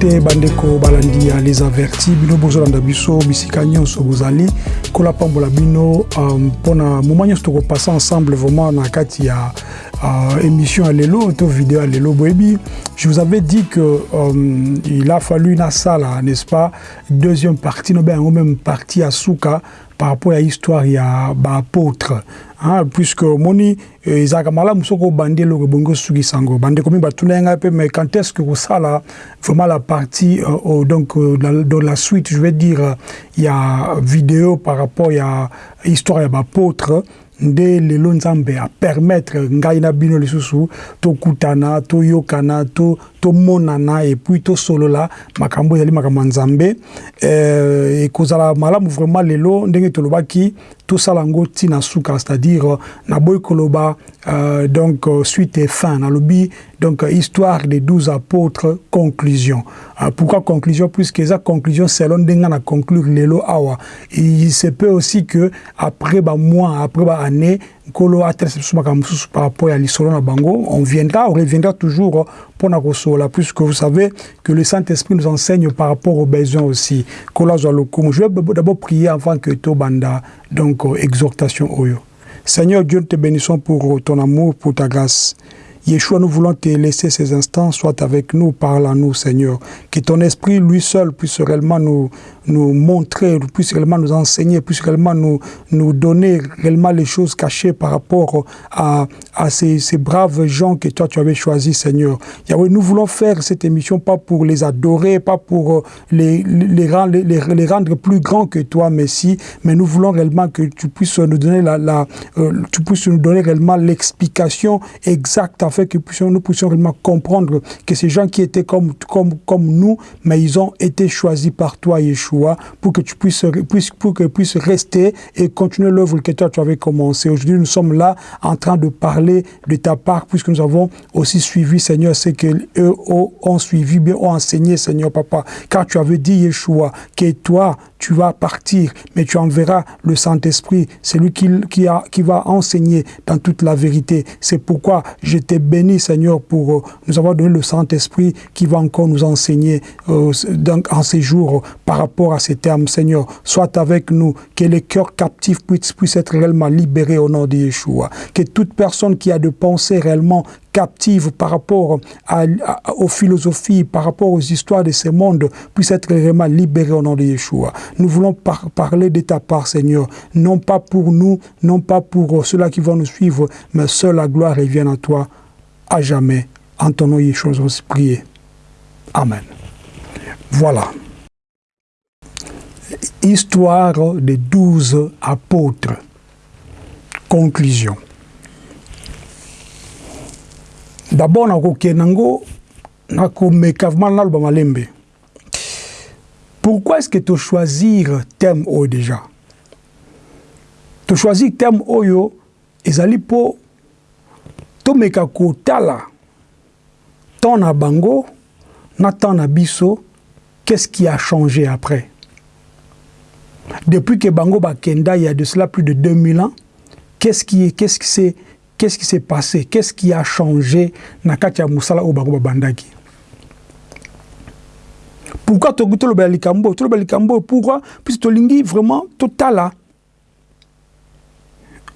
te bandeko balandi ya les avertis. Bino bozolanda biso bisika nyonso bozali. Kolapambola bino mpona moma nyonso tokopasa ensemble vraiment na kati ya euh, émission lelo to vidéo ya lelo boyebi. Je vous avais dit que euh, il a fallu na sala n'est-ce pas? Deuxième partie no yango même partie ya suka par rapport à histoire ya baapôtre hein, puisque omoni ezalaka malamu soki obandi eloko ebongi osukisa yango bandeko mingi batuna ngai mpe mais quand est ce que kosala vraiment la partie euh, donc euh, dans, la suite je vais dire il y a vidéo par rapport ya histoire ya baapôtre nde lelo nzambe apermettre ngai na bino lisusu tokutana toyokana to tomonana epuis tosolola. Makambo ezali makambo ya nzambe. Eh, ekozala malamu vraiment lelo. Ndenge tolobaki tosala yango ntina suka c'est-à-dire naboyi koloba euh, donc suite et fin. Nalobi donc histoire des douze apôtres conclusion. Euh, pourquoi conclusion? Puisque eza conclusion selon ndenge na conclure lelo awa. Il se peut aussi que après bamois après baannée mosusu par rapport ya lisolo na bango. On viendra on reviendra toujours mpona kosola puisque vous savez que le Saint-Esprit nous enseigne par rapport aux besoins aussi. Lokumu. Je vais d'abord prier avant que tobanda donc exhortation oyo. Seigneur Dieu nous te bénissons pour ton amour pour ta grâce Yeshua, nous voulons te laisser ces instants, soit avec nous, parle à nous, Seigneur. Que ton esprit, lui seul, puisse réellement nous, nous montrer, puisse réellement nous enseigner, puisse réellement nous, nous donner réellement les choses cachées par rapport à, à ces, ces braves gens que toi, tu avais choisis, Seigneur. Yahweh, nous voulons faire cette émission pas pour les adorer, pas pour les, les, rendre, les, les rendre plus grands que toi, Messie, mais nous voulons réellement que tu puisses nous donner la, la euh, tu puisses nous donner réellement l'explication exacte afin que nous puissions réellement comprendre que ces gens qui étaient comme, nous, mais ils ont été choisis par toi, Yeshua, pour que tu puisses, puisses rester et continuer l'œuvre que toi tu avais commencé. Aujourd'hui, nous sommes là en train de parler de ta part, puisque nous avons aussi suivi, Seigneur, ce que eux ont suivi, bien ont enseigné, Seigneur Papa. Car tu avais dit, Yeshua, que toi, tu vas partir, mais tu enverras le Saint-Esprit, celui qui, qui, va enseigner dans toute la vérité. C'est pourquoi je t'ai béni, Seigneur, pour euh, nous avoir donné le Saint-Esprit qui va encore nous enseigner euh, en ces jours par rapport à ces termes, Seigneur. Sois avec nous, que les cœurs captifs puissent, puissent être réellement libérés au nom de Yeshua. Que toute personne qui a de pensées réellement captive par rapport à, aux philosophies, par rapport aux histoires de ce monde, puisse être réellement libérée au nom de Yeshua. Nous voulons par parler de ta part, Seigneur, non pas pour nous, non pas pour ceux-là qui vont nous suivre, mais seule la gloire revienne à toi à jamais. En ton nom, Yeshua, nous prier. Amen. Voilà. Histoire des douze apôtres. Conclusion. D'abord nakokende yango nakomeka vraiment naloba malembe. Pourquoi est-ce que tochoisir thème oyo déjà? Tochoisir thème oyo ezali mpo tomeka kotala. Temps na bango na temps na biso qu'est-ce qui a changé après? Depuis que bango bakenda il y a de cela plus de 2000 ans qu'est-ce qui qu'est-ce qui s'est qu'est-ce qui s'est passé? Qu'est-ce qui a changé na kati ya musala oyo bango babandaki pourquoi tokoki tolobela likambo? Tolobela likambo pourquoi? Puisque tolingi vraiment totala.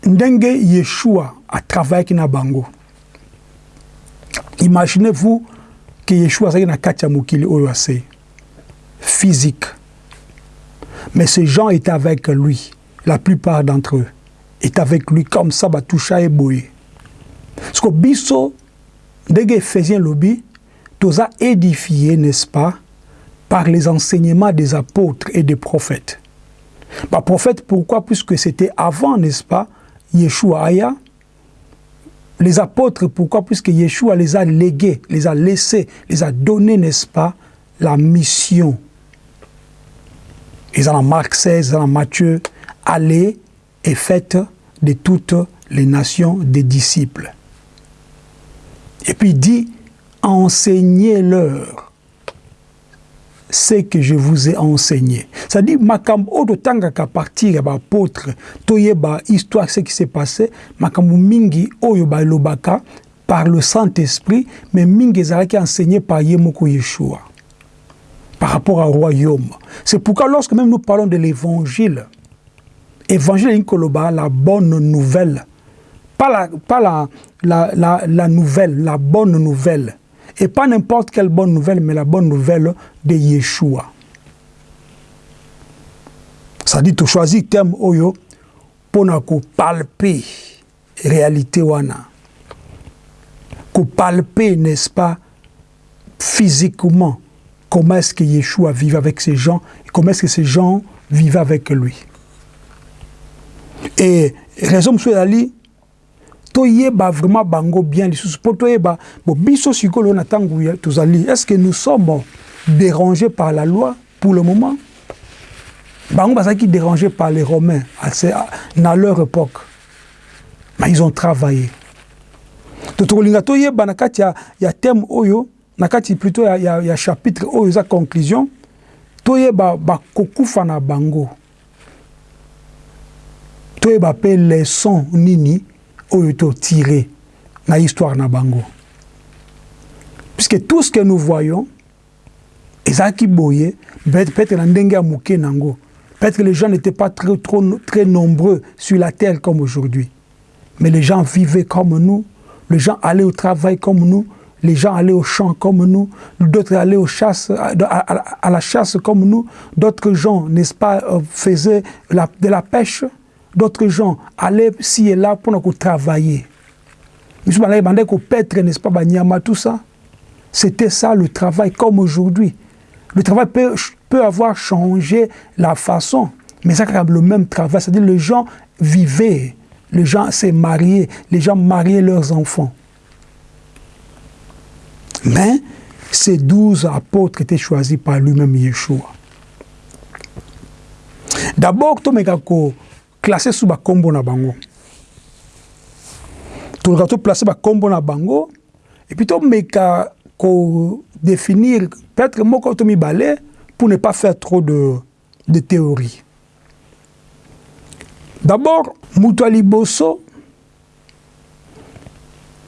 Ndenge yeshua atravaillaki na bango. Imaginez-vous que yeshua azalaki na kati ya mokili oyo ase physique. Mais ces gens étaient avec lui. La plupart d'entre eux est avec lui comme ça batoucha eboye parce que biso ndenge ephésien lobi toza édifié n'est-ce pas par les enseignements des apôtres et des prophètes. Bah prophète pourquoi? Puisque c'était avant n'est-ce pas Yeshua aya les apôtres pourquoi? Puisque Yeshua les a légués les a laissés les a donnés n'est-ce pas la mission. Ils en ont Marc 16 ils en ont Matthieu allez et faites de toutes les nations des disciples. Et puis il dit, enseignez-leur ce que je vous ai enseigné. C'est-à-dire, makambo odo tanga ka partir apôtre, toye histoire ce qui s'est passé, makambo mingi oyo ba lobaka par le Saint-Esprit, mais mingi ezalaki enseigné par Yemoko Yeshua. par rapport au royaume. C'est pourquoi lorsque même nous parlons de l'évangile, évangile la bonne nouvelle, pas, la, la, la, la, la nouvelle, la bonne nouvelle, et pas n'importe quelle bonne nouvelle, mais la bonne nouvelle de Yeshua. Ça dit, tu choisis thème oyo pour palper réalité wana. palper, n'est-ce pas, physiquement, comment est-ce que Yeshua vivait avec ces gens, et comment est-ce que ces gens vivaient avec lui. Et raison monsieur Ali, toyeba vraiment bango bien lisusu po toyeba bo biso sikolo na ntango tozali est ce que nous sommes dérangés par la loi pour le moment? Bango bazalaki dérangés par les romains na leur époque. Mais ils ont travaillé. To tokolinga toyeba na kati ya, ya thème oyo na kati plutôt ya, ya, ya chapitre oyo eza conclusion toyeba bakokufa na bango. Toyeba mpe leson nini oyo tiré na histoire na bango. Puisque tout ce que nous voyons ezalaki boye peut-être na ndenge ya nango peut-être que les gens n'étaient pas très, nombreux sur la terre comme aujourd'hui. Mais les gens vivaient comme nous les gens allaient au travail comme nous les gens allaient au champ comme nous, d'autres allaient à, la chasse comme nous, d'autres gens, n'est-ce pas, euh, faisaient de la pêche, d'autres gens allaient ci et là pour travailler. Allés pêtre, n'est-ce pas, Banyama, tout ça. C'était ça le travail, comme aujourd'hui. Le travail peut, avoir changé la façon, mais c'est le même travail. C'est-à-dire les gens vivaient, les gens s'est mariés, les gens mariaient leurs enfants. Mais ces douze apôtres étaient choisis par lui-même Yeshua. D'abord, Tomekako, classé sous bakombo na bango. Toleka toplace bakombo na bango et puis tomeka kodéfinir peut-être moko to mibale pour ne pas faire trop de, de théorie d'abord moto ya liboso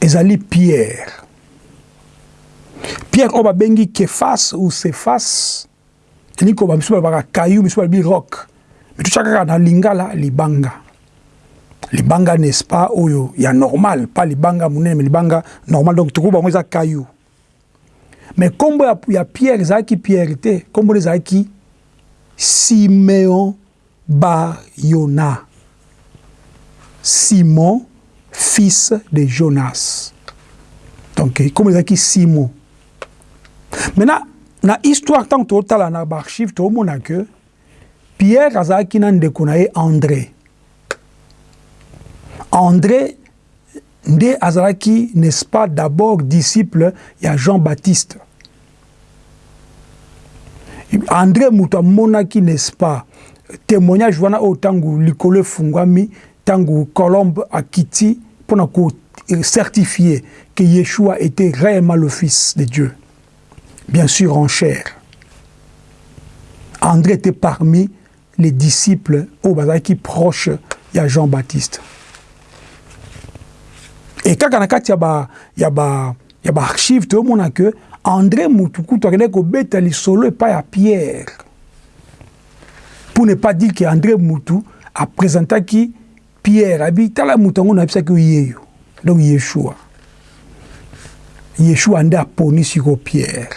ezali pierre. Pierre oyo babengi kefas ou sefas elingi koba misu balobaka kayu misu balobi rock mais tout kaka na lingala libanga. Libanga n'est-ce pas oyo ya normal pas libanga monene mais libanga normal. Donc tukuba bango eza kayu mais nkombo ya, ya pierre ezalaki pierre te nkombo ezalaki simeon bayona. Simon fils de jonas. Donc nkombo ezalaki simon. Maintenant na histoire ntango totala na baarchive tomona que pierre azalaki na na andré. André nde azalaki n'est-ce pas d'abord disciple ya jean-baptiste. André moto amonaki n'est-ce pas témoignage wana oyo ntango likolo efungwami ntango colombe akiti mpona kocertifie que yeshua était réellement le fils de dieu. Bien sûr en chair. André était parmi les disciples au bazalaki proche ya Jean-Baptiste. Et kaka na kati ya ba ya ba ya ba archive tomona que André Mutukutu akendaki kobeta lisolo epai ya Pierre. Pour ne pas dire que André Mutu apresentaki Pierre abi tala mutu yango nayebisaki yeyo donc Yeshua. Yeshua nde aponi siko Pierre.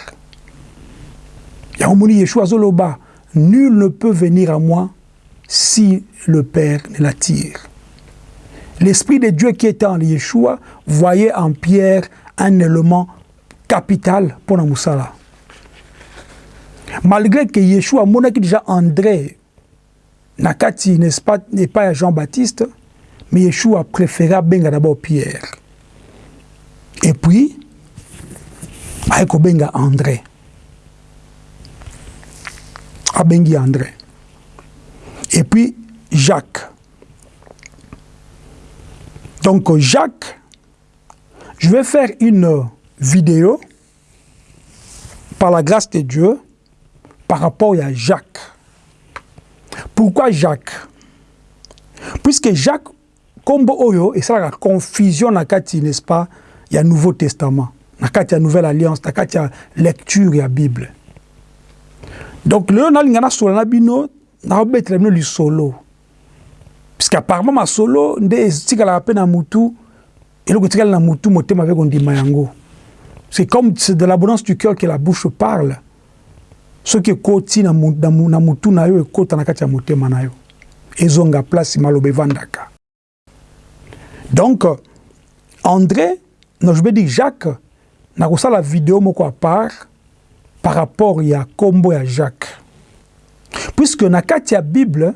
yango moni Yeshua azoloba Nul ne peut venir à moi si le Père ne l'attire. L'Esprit de Dieu qui était en Yeshua voyait en Pierre un élément capital pour la Moussala. Malgré que Yeshua monaki déjà André, Nakati n'est pas, pas Jean-Baptiste, mais Yeshua préféra benga d'abord Pierre. Et puis, aiko benga André. Abengi André. Et puis Jacques. Donc Jacques, je vais faire une vidéo par la grâce de Dieu par rapport à Jacques. Pourquoi Jacques? Puisque Jacques, comme Oyo, et ça la confusion n'est-ce pas, il y a Nouveau Testament, il y a Nouvelle Alliance, il y a lecture, il y a Bible. Donc lelo nalinga nasola na bino naobetela bino lisolo. Puisque apparemment masolo nde etikalaka mpe na mutu eloko etikali na mutu motema mpe kondima yango. C'est comme c'est de l'abondance du cœur que la bouche parle soki ekoti na mutu na yo ekota na kati ya motema na yo. Ezonga place maloba evandaka donc andré non je veux dire jacques nakosala video moko à part par rapport ya kombo ya jacques. Puisque na kati ya bible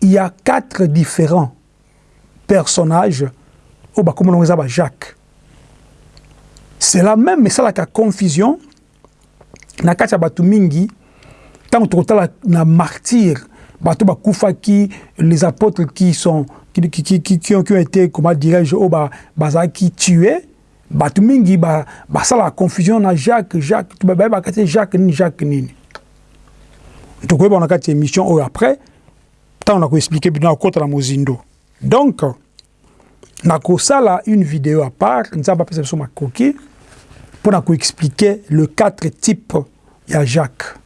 il y a quatre différents personnages oyo bakombo nango eza ba jacques. C'est la même esalaka confusion. Na kati ya bato mingi ntango tokotala na martyre bato bakufaki les apôtres qui sont qui, qui, qui, qui, qui, ont, qui ont été comment dirais-je oyo bazalaki tué bato mingi basalaka ba confusion na jacques jacques bayebaka te jacques nini jacques nini. Tokoyeba na kati ya émission oyo après ntango nakoexplike bino nakota na mozindo. Donc nakosala une vidéo à part nzambe apesa biso makoki mpo na koexplike le quatre type ya jacques.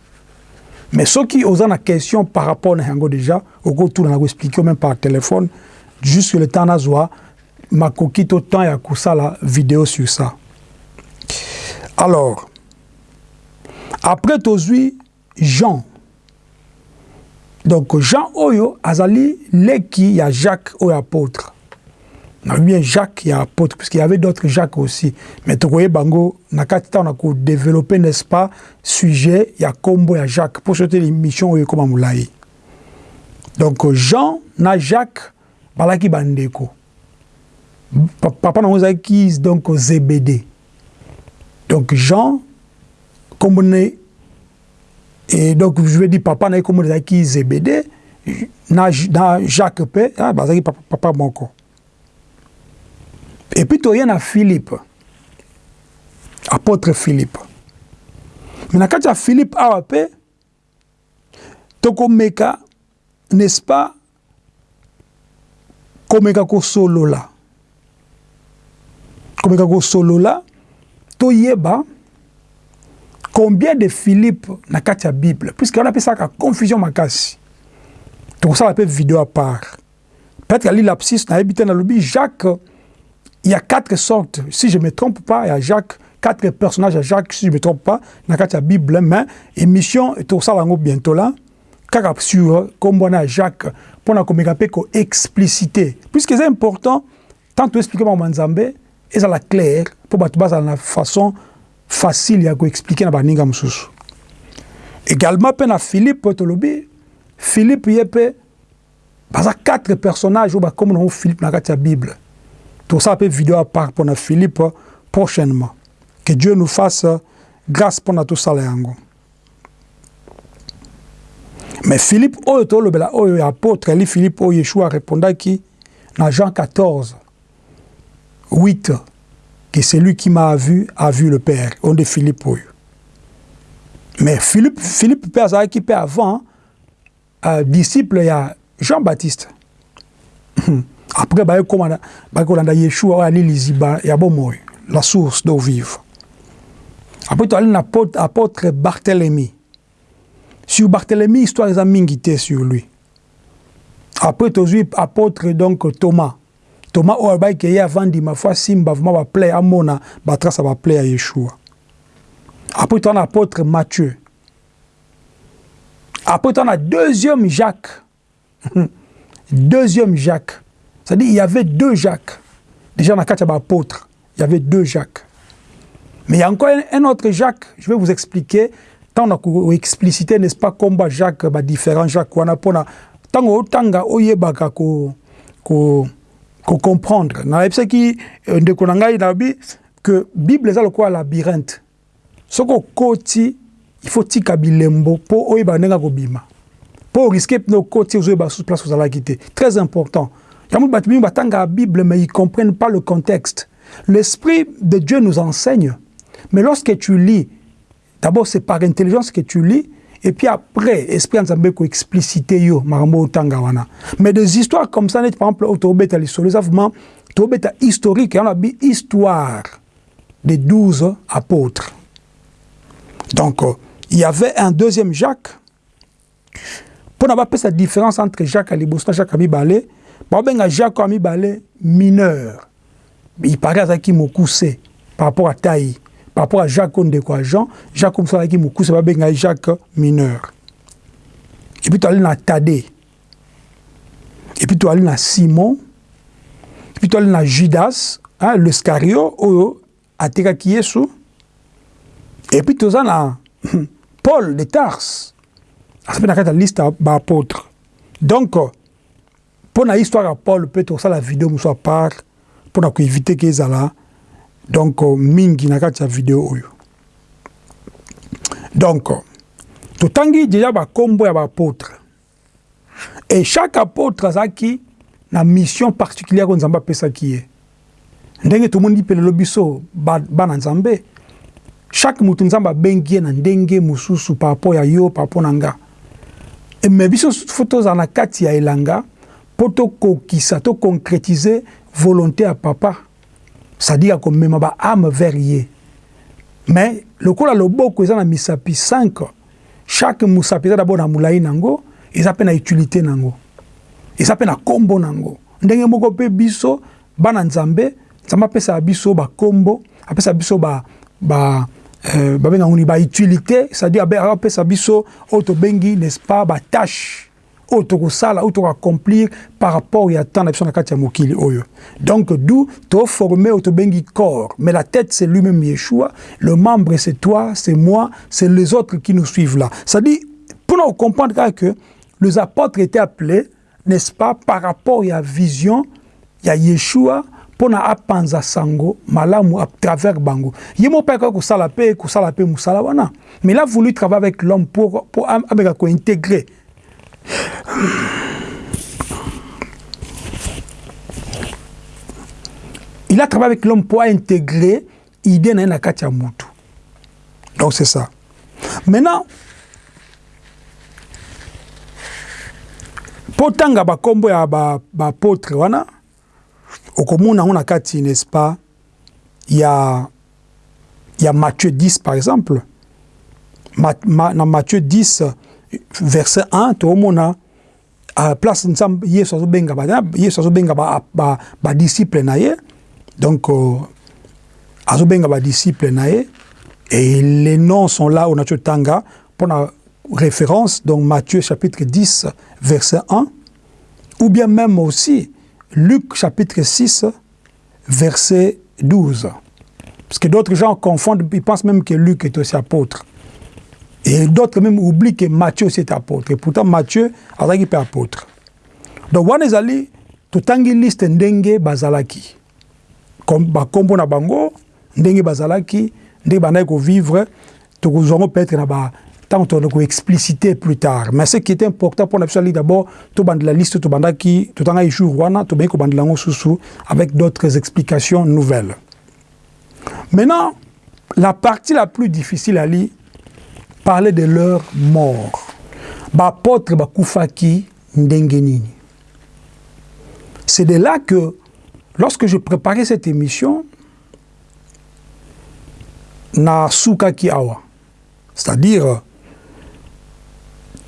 Mais soki oza na question par rapport na yango déjà okotuna na koexplike même par téléphone jusque le temps nazwa makoki to temps ya kosala vidéo sur ça. Alors après tozwi jean. Donc jean oyo azali leki ya jacques oyo apôtre. Na bien jacques ya apôtre puisqu'il y avait d'autres jacques aussi. Mais tokoyeba yango na kati ntango na kodéveloppe n'est-ce pas sujet ya kombo ya jacques mpo sote émission oyo ekóma molai donc jean na jacques balaki bandeko papa nango ezalaki donc zebede donc jean kombo ne et donc je veux dire papa na ye kombo ezalaki zebede na, na jacques mpe ah, bazalaki papa, papa moko. Et puis toye na philippe apôtre philippe. Me na kati ya philippe awa mpe tokomeka n'est-ce pas komeka kosolola komeka kosolola toyeba combien de philippe na kati ya bible. Puisque wana apesaka confusion makasi tokosala mpe video à part. Peut-être ali lapsis nayebi te nalobi jacques il y a quatre sortes. Si je me trompe pas il y a jacques quatre personnages à jacques si je me trompe pas na kati ya bible mais émission tokosala yango bientôt là. Kaka sur kombo wana ya jacques mpona komeka mpe koexplicité puisque eza important tant toexplike bango nzambe ezala clair mpo bato bazala na façon facile ya koexplike na baninga mosusu. Également mpe na philippe tolobi philippe ye mpe baza quatre personnages oyo bakomi nango philippe na kati ya bible. Tosala mpe video à part mpona philippe prochainement. Que dieu nous fasse grâce mpona tosala yango. Mais philippe oyo tolobela oyo ya apôtre ali philippe oyo yeshua arépondaki na jean 14 8 que celui qui m'a vu a vu le père. On de philippe oyo mais philippe philippe mpe azalaki mpe avant uh, disciple ya jean baptiste après bayaki kolanda yeshua oyo ali liziba ya bomoi la source d'eau vive. Après toali na apôtre barthélemy. Sur barthélemy histoire eza mingi te sur lui. Après tozwi apôtre donc thomas thomas oyo alobaki ye avandima fo asimba vraimen baplay amona batrace ya baplay ya yeshua après toana apôtre matthieu après toana deuxième jacques deuxième jacques c'est-à-dire il y avait deux jacques déjà na kati ya baapôtre il y avait deux jacques mais il y a encore un, un autre jacques je vais vous expliquer ntango na koexplicité n'est-ce pas komba jacques badifférent jacques wana mpona ntango otanga oyebaka ko, ko, kocomprendre nayebisaki ndeko na ngai nalobi que bible eza lokola labyrinthe. Soki okoti il faut tika bilembo mpo oyeba ndenge kobima mpo oriske mpe okoti ozoyeba susu place ozalaki te très important. Yango bato mingi batangaka bible mais ils comprennent pas le contexte. L'esprit de dieu nous enseigne. Mais lorsque tu lis d'abord c'est par intelligence que tu lis et puis après esprit nzambe koexplicite yo makambo otanga wana. Mais des histoires comme ça neti par exemple oyo tobeta lisolo eza vraiment tobeta historique yango nabi histoire des douze apôtres. Donc euh, il y avait un deuxième jacques. Mpo na bapesa différence entre jacques ya liboso na jacques ya mibale baobenga jacques ya mibale mineur il paraît azalaki mokuse par rapport à taille par rapport à Jacques Ondeko à Jean, Jacques Moussalaki Moukouse, Babenga Jacques mineur. Et puis tu allé dans Tadé. Et puis tu allé dans Simon. Et puis tu allé dans Judas, hein, ah, le Scario, Oyo, Ateka Kiesu. Et puis tu dans Paul de Tars. Ah, ça fait la liste d'apôtres. Donc, pour la histoire à Paul, peut-être ça la vidéo, nous soit part, pour éviter qu'ils aient là. Donc mingi na kati ya video oyo. Donc totangi deja bakombo ya baapôtre et chaque apôtre azalaki na mission particulière oyo nzambe apesaki ye. Ndenge tomoni mpe lelo biso bana nzambe chaque motu nzambe abengi ye na ndenge mosusu par rapport ya yo par rapport na nga. Me biso fo tozala na kati ya elanga mpo tokokisa toconcrétise volonté ya papa c'est-à-dire komema baame vers ye mais lokola loboko eza na misapi 5 chaque mosapi eza dabord na molai nango eza mpe na utilité nango. Eza mpe na nkombo nango. Ndenge moko mpe biso bana nzambe nzambe apesaka biso bakombo apesaka biso ba, ba euh, babenga nguni bautilité c'est-à-dire apesa biso oyo tobengi n'est-ce pas batâche oyo tokosala oyo tokoaccomplir par rapport ya temps na biso na kati ya mokili oyo donc d'où toforme oyo tobengi corps mais la tête c'est lui-même yeshua le membre c'est toi c'est moi c'est les autres qui nous suivent là c'est-à-dire pour nous comprendre que les apôtres étaient appelés n'est-ce pas par rapport ya vision ya yeshua mpona apanza sango malamu à travers bango ye mo mpe kosala mpe kosala mpe wana mais il a voulu travailler avec l'homme pour, pour ameka kointégrer il a travaillé avec l'homme pour intégrer idée na ye na kati ya mutu. Donc c'est ça. Maintenant mpo tanga bakombo ya baapôtre ba wana okomona yango na kati n'est-ce pas ya ya Matthieu 10 par exemple. Ma, ma, na Matthieu 10 verset 1 toomona place nzambe yesu azobenga yesu na ye donc euh, azobenga badisciple na et les noms sont là on a tanga pour la référence. Donc Matthieu chapitre 10 verset 1 ou bien même aussi Luc chapitre 6 verset 12 parce que d'autres gens confondent ils pensent même que Luc est aussi apôtre et d'autres même oublient que Matthieu aussi est apôtre. Et pourtant, Matthieu azalaki mpe apôtre. Donc, wana ezali totangi liste ndenge bazalaki. bakombo na bango ndenge bazalaki ndenge bandaki kovivre tokozwango peut-être na ba ntango tona koexpliciter plus tard mais ce qui est important biso ali d'abord tobandela liste tobandaki totangaki jour wana tobangi kobandela yango susu avec d'autres explications nouvelles maintenant la partie la plus difficile ali parler de leur mort. C'est de là que, lorsque je préparais cette émission, na awa, c'est-à-dire,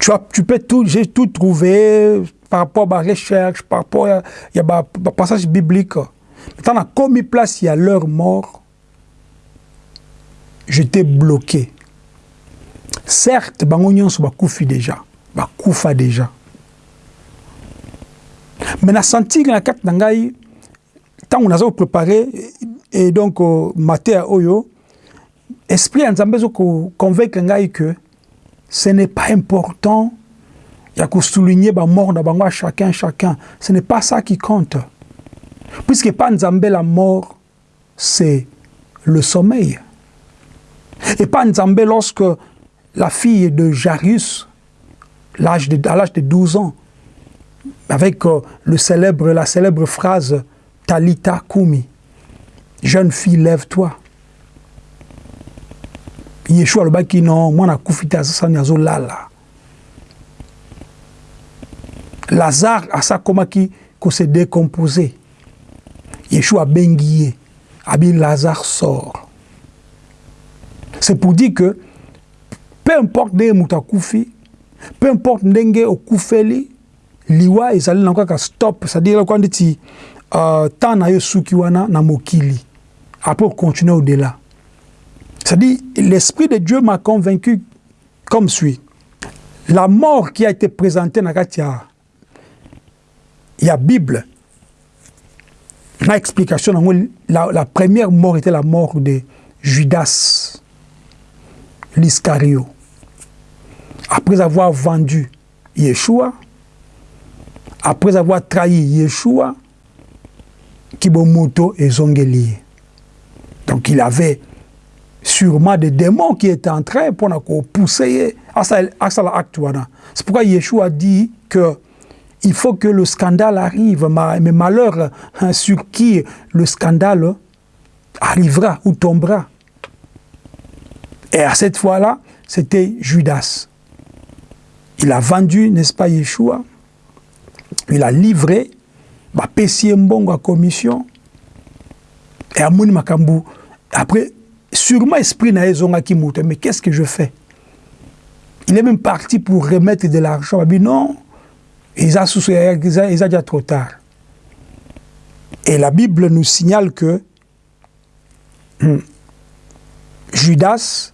tu, tu peux tout, j'ai tout trouvé par rapport à la recherche, par rapport à, y a un passage biblique. Maintenant, comme il place, il y a leur mort, j'étais bloqué. Certes bango nyonso bakufi déjà. Bakufa déjà. Mais nasentiki na kati na ngai ntango naza koprépare et donc uh, mateya oyo esprit ya nzambe ezokonvaincre ngai que ce n'est pas important ya kosouligner bamort na bango à chacun chacun. Ce n'est pas ça qui compte. Puisque pas nzambe la mort c'est le sommeil. Et pas nzambe lorsque la fille de Jarius, à l'âge de 12 ans, avec euh, la célèbre phrase Talita Kumi, jeune fille, lève-toi. Yeshua le baki non, moi na kufita sasa nyazo lala. Lazare a ça comment qui ko se décomposé. Yeshua bengiye, abi Lazare sort. C'est pour dire que peu importe ndenge moto akufi peu importe ndenge okufeli liwa ezali na kaka stop c'est-à-dire kwa ndeti uh, temps na yo suki wana na mokili. Après continuer au-delà. C'est-à-dire l'esprit de Dieu m'a convaincu comme suit. La mort qui a été présentée dans la Bible na explication la, la première mort était la mort de Judas l'Iscario après avoir vendu Yeshua après avoir trahi Yeshua Kibomoto et Zongeli donc il avait sûrement des démons qui étaient en train pour pousser à ça l'acte c'est pourquoi Yeshua dit que il faut que le scandale arrive, mais malheur hein, sur qui le scandale arrivera ou tombera. Et à cette fois-là, c'était Judas. Il a vendu, n'est-ce pas, Yeshua Il a livré, bah, Mbongo à commission. Et à Makambu, après, sûrement esprit n'a mais qu'est-ce que je fais? Il est même parti pour remettre de l'argent. Il dit non, ils ont déjà trop tard. Et la Bible nous signale que hmm, Judas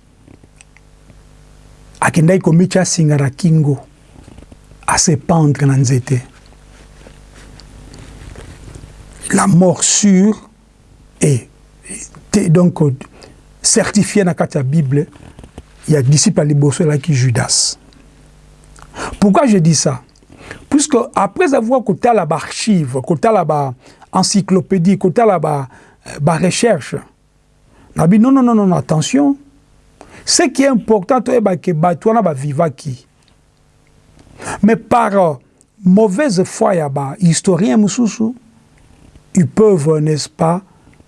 akendaki komitya singa na kingo asependre na nzete. La mort sûre et donc certifiée na kati ya bible ya disciple ya liboso elaki judas. Pourquoi je dis ça? Puisque après avoir kotala baarchive kotala baencyclopédie kotala barecherche nabi non non non non attention ce qui est important toyeba ke bato wana bavivaki mais par euh, mauvaise foi ya bahistorien mosusu ils peuvent n'est-ce pas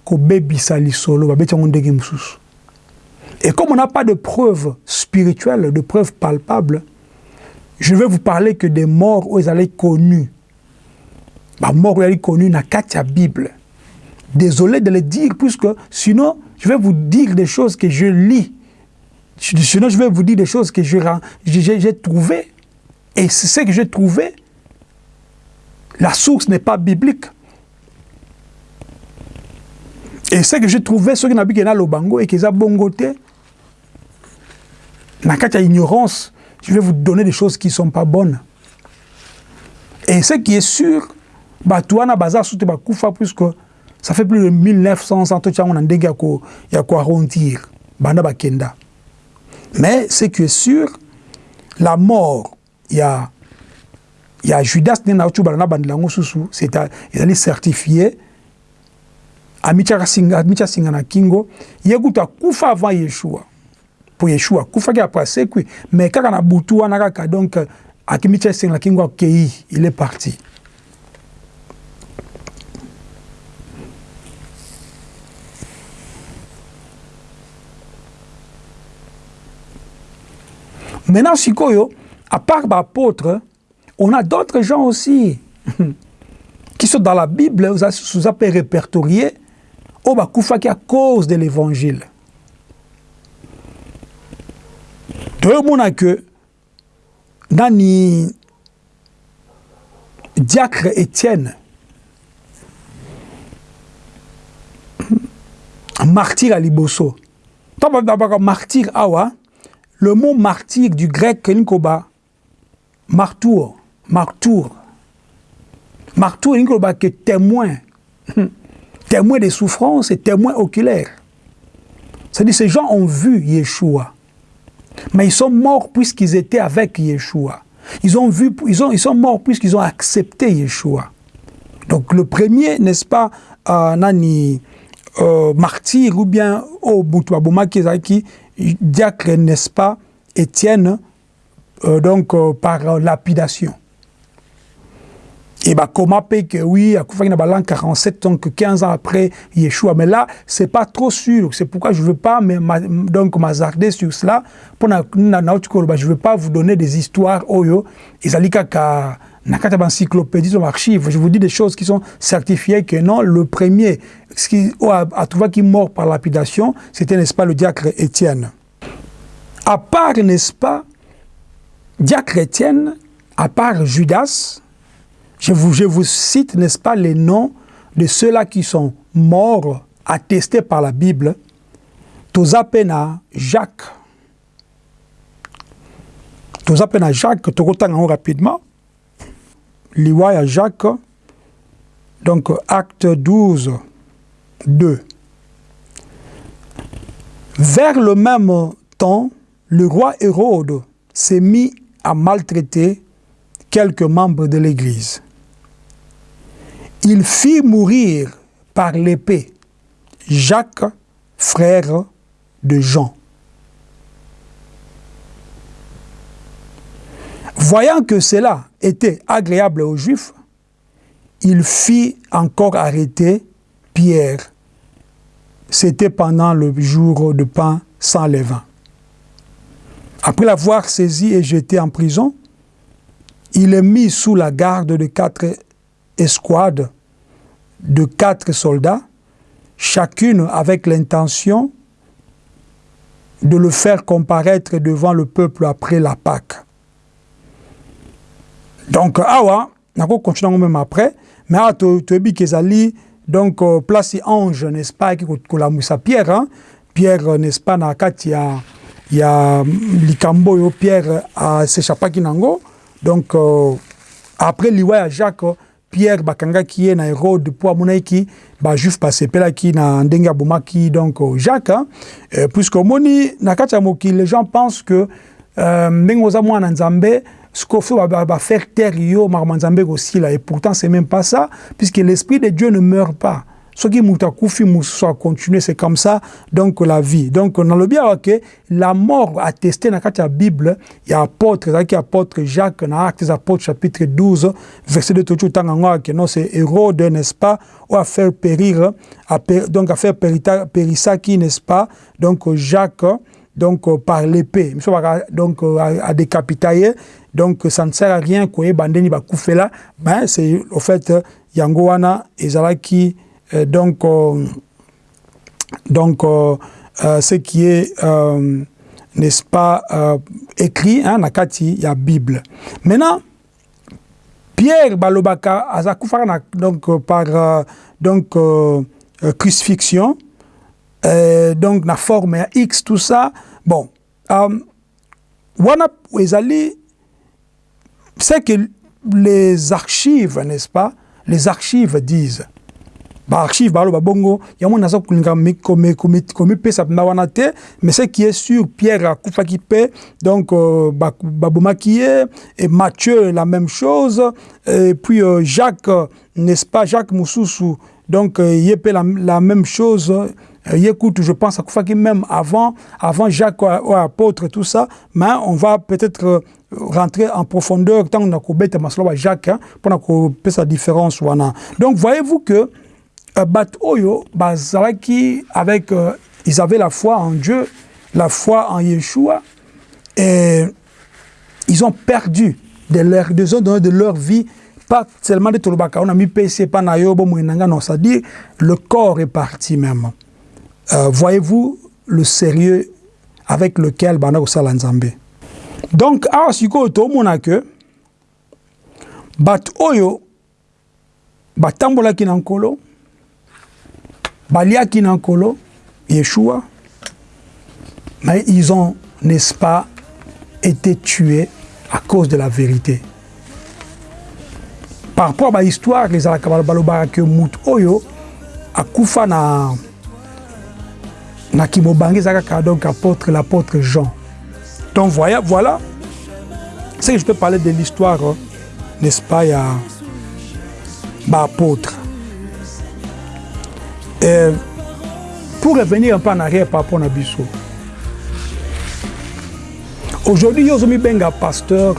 kobebisa lisolo babeti yango ndenge mosusu et comme on n'a pas de preuves spirituelles de preuves palpables je vais vous parler que des morts ils allaient connus bah mort où ils allaient connus na kati ya bible. Désolé de le dire puisque sinon je vais vous dire des choses que je lis Sinon, je vais vous dire des choses que j'ai trouvées. Et c'est ce que j'ai trouvé. La source n'est pas biblique. Et ce que j'ai trouvé, ce qui n'a pas le bango et qui est bongoté, dans cas ignorance, je vais vous donner des choses qui ne sont pas bonnes. Et ce qui est sûr, Batouana Bazar Soute Bakoufa, puisque ça fait plus de 1900 ans, on a un dégât à arrondir. Banda Bakenda. Mais ce qui est sûr, la mort, il y a, il y a Judas c'est il est certifié amitia singa na kingo. Yekuta kufa avant Yeshua. Pour Yeshua kufa ki après sekwi mais kaka na butu wana kaka donc akimitia singa na kingo akei il est parti Maintenant, Sikoyo, à part l'apôtre, on a d'autres gens aussi qui sont dans la Bible, vous avez répertorié, au Bakoufaki à cause de l'évangile. Deux que Nani Diacre Étienne, martyr à Liboso. Martyr awa, le mot martyr du grec Nkoba, martour, martour. Martour Nkoba qui est témoin, témoin des souffrances et témoin oculaire. C'est-à-dire ces gens ont vu Yeshua, mais ils sont morts puisqu'ils étaient avec Yeshua. Ils ont vu, ils, ont, ils sont morts puisqu'ils ont accepté Yeshua. Donc le premier, n'est-ce pas, euh, nani, euh, martyr ou bien au oh, qui diacre, n'est-ce pas, Étienne, euh, donc euh, par euh, lapidation. Et bah comment paye que oui, à l'an 47, donc 15 ans après Yeshua. Mais là, c'est pas trop sûr. C'est pourquoi je veux pas donc m'azarder sur cela. Pour na je veux pas vous donner des histoires oyo. Ils ka Je vous dis des choses qui sont certifiées que non, le premier ce qui a trouvé qui mort par lapidation, c'était n'est-ce pas le diacre Étienne. À part n'est-ce pas dia chrétienne, à part Judas, je vous, je vous cite, n'est-ce pas, les noms de ceux-là qui sont morts, attestés par la Bible. Tozapena Jacques. Tozapena Jacques, Tokotanga rapidement. Liwaya Jacques, donc acte 12, 2. Vers le même temps, le roi Hérode s'est mis à maltraiter quelques membres de l'Église. Il fit mourir par l'épée Jacques, frère de Jean. Voyant que cela était agréable aux Juifs, il fit encore arrêter Pierre. C'était pendant le jour de pain sans levain. Après l'avoir saisi et jeté en prison, il est mis sous la garde de quatre escouades de quatre soldats, chacune avec l'intention de le faire comparaître devant le peuple après la Pâque. Donc, awa, nako continuer même après, mais awa to toyebi kezali donc euh, place ange n'est-ce pas qui kolamusa Pierre, hein? Pierre n'est-ce pas na kati ya ya likambo yo Pierre a s'échappaki nango donc euh, après liwa ya Jacques Pierre bakangaki ye na Hérode po amonaki bajuif basepelaki na ndenge abomaki donc euh, Jacques hein? euh, puisque omoni na kati ya mokili les gens pensent que euh, ndenge oza mwana nzambe sikoyo va, faire taire yo makambo nzambe ekosila et pourtant c'est même pas ça puisque l'esprit de Dieu ne meurt pas. Soki moto akufi mosusu acontinue c'est comme ça donc la vie. Donc nalobi awa ke la mort attesté na kati ya bible ya apôtre ezalaki apôtre jacques na actes des apôtres chapitre 12 verset 2 toki otanga yango awa ke non c'est hérode n'est-ce pas oyo afaire périr a per, donc afaire périsaki n'est-ce pas donc jacques donc euh, par l'épée. Donc euh, à, donc ça ne sert à rien koyeba ndeni bakufela mais c'est au fait yango wana ezalaki euh, donc euh, donc euh, ce qui est n'est-ce pas écrit hein, na kati ya bible. Maintenant pierre balobaka azakufaka na donc par donc crucifixion euh, donc na forme ya x tout ça. Bon euh, wana ezali c'est que les archives n'est-ce pas? Les archives disent. Baarchive baloba bongo yango naza kolinga komipesa mpenza wana te mais ce qui est sûr pierre akufaki mpe donc euh, babomaki ye et matthieu la même chose et puis euh, jacques n'est-ce pas? Jacques mosusu donc euh, ye mpe la, la même chose euh, kutu je pense akufaki même avant avant jacques ou apôtre tout ça mais on va peut-être euh, rentrer en profondeur ntango na kobeta masolo ba jacques mpona kopesa différence wana donc voyez-vous que Euh, bato oyo avec euh, ils avaient la foi en Dieu la foi en Yeshua et ils ont perdu de leur donné de leur vie pas seulement de tolobaka on a mis PC pas na yo bomwenanga non c'est-à-dire le corps est parti même euh, voyez-vous le sérieux avec lequel bana kosala nzambe? Donc awa sikoyo tomona ke bato oyo batambolaki na baliaki na Yeshua mais ils ont n'est-ce pas été tués à cause de la vérité. Par rapport à bahistoire ezalaka balobaka ke mutu oyo akufa na na kimobange eza kaka donc apôtre l'apôtre Jean. Donc voilà, voilà. C'est que je peux parler de l'histoire n'est-ce pas ya baapôtre Et pour revenir un peu en arrière par rapport à Bisso, aujourd'hui, ils ont mis benga pasteur,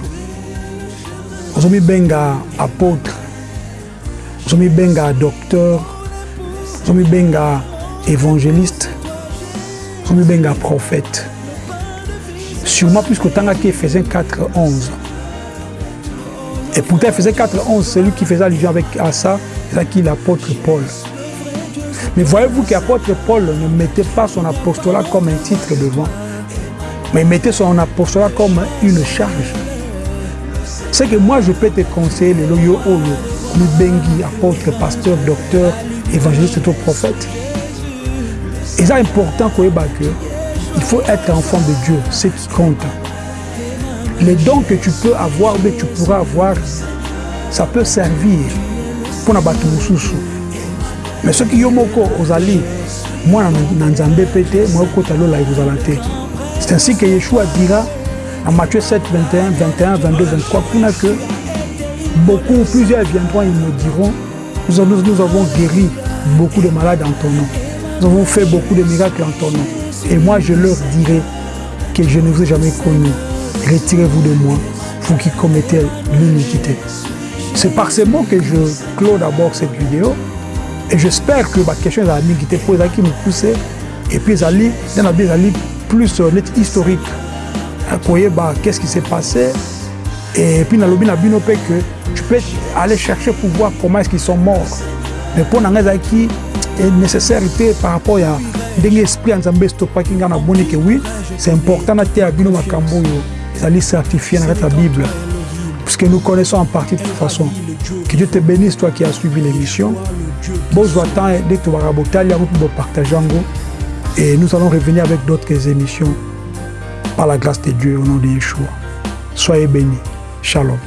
ils ont mis benga apôtre, ils ont mis benga docteur, ils ont mis benga évangéliste, ils ont mis benga prophète. Sûrement plus que tant qu'il faisait 4, 11. Et pourtant, faisait 4, 11, celui qui faisait allusion avec, à ça, c'est qui l'apôtre Paul. Mais voyez-vous qu'apôtre Paul ne mettait pas son apostolat comme un titre devant, mais il mettait son apostolat comme une charge. c'est que moi je peux te conseiller le loyo oyo bengi apôtre pasteur docteur évangéliste to prophète c'est important que il faut être enfant de Dieu c'est qui compte les dons que tu peux avoir mais tu pourras avoir ça peut servir pour na bato mosusu mais soki yo moko ozali mwana na nzambe mpe te mokokota lola ekozala te c'est ainsi que yeshua dira en Matthieu 7, 21, 21, 22, 23, que beaucoup, plusieurs viendront et diront, nous, nous, nous avons guéri beaucoup de malades en ton nom. Nous avons fait beaucoup de miracles en ton nom. Et moi, je leur dirai que je ne vous ai jamais connu. Retirez-vous de moi, vous qui commettez l'iniquité. C'est par ces mots que je clôt d'abord cette vidéo. Et j'espère que ma question est qui était posée, qui me poussait. Et puis, a plus euh, historique koyeba qu'est-ce qui s'est passé? Et puis bino mpe que tu peux aller chercher pour voir comment est-ce qu'ils sont morts mais mpo na ezalaki nécessaire te par rapport ya ndenge esprit ya nzambe estopaki ngai c'est important nateya bino makambo oyo ezali certifié na kati ya bible nous connaissons en partie de toute façon que Dieu te bénisse toi qui as suivi l'émission bozwa temps nde tobaka botali et nous allons revenir avec d'autres émissions par la grâce de Dieu au nom de Yeshua. Soyez bénis. Shalom.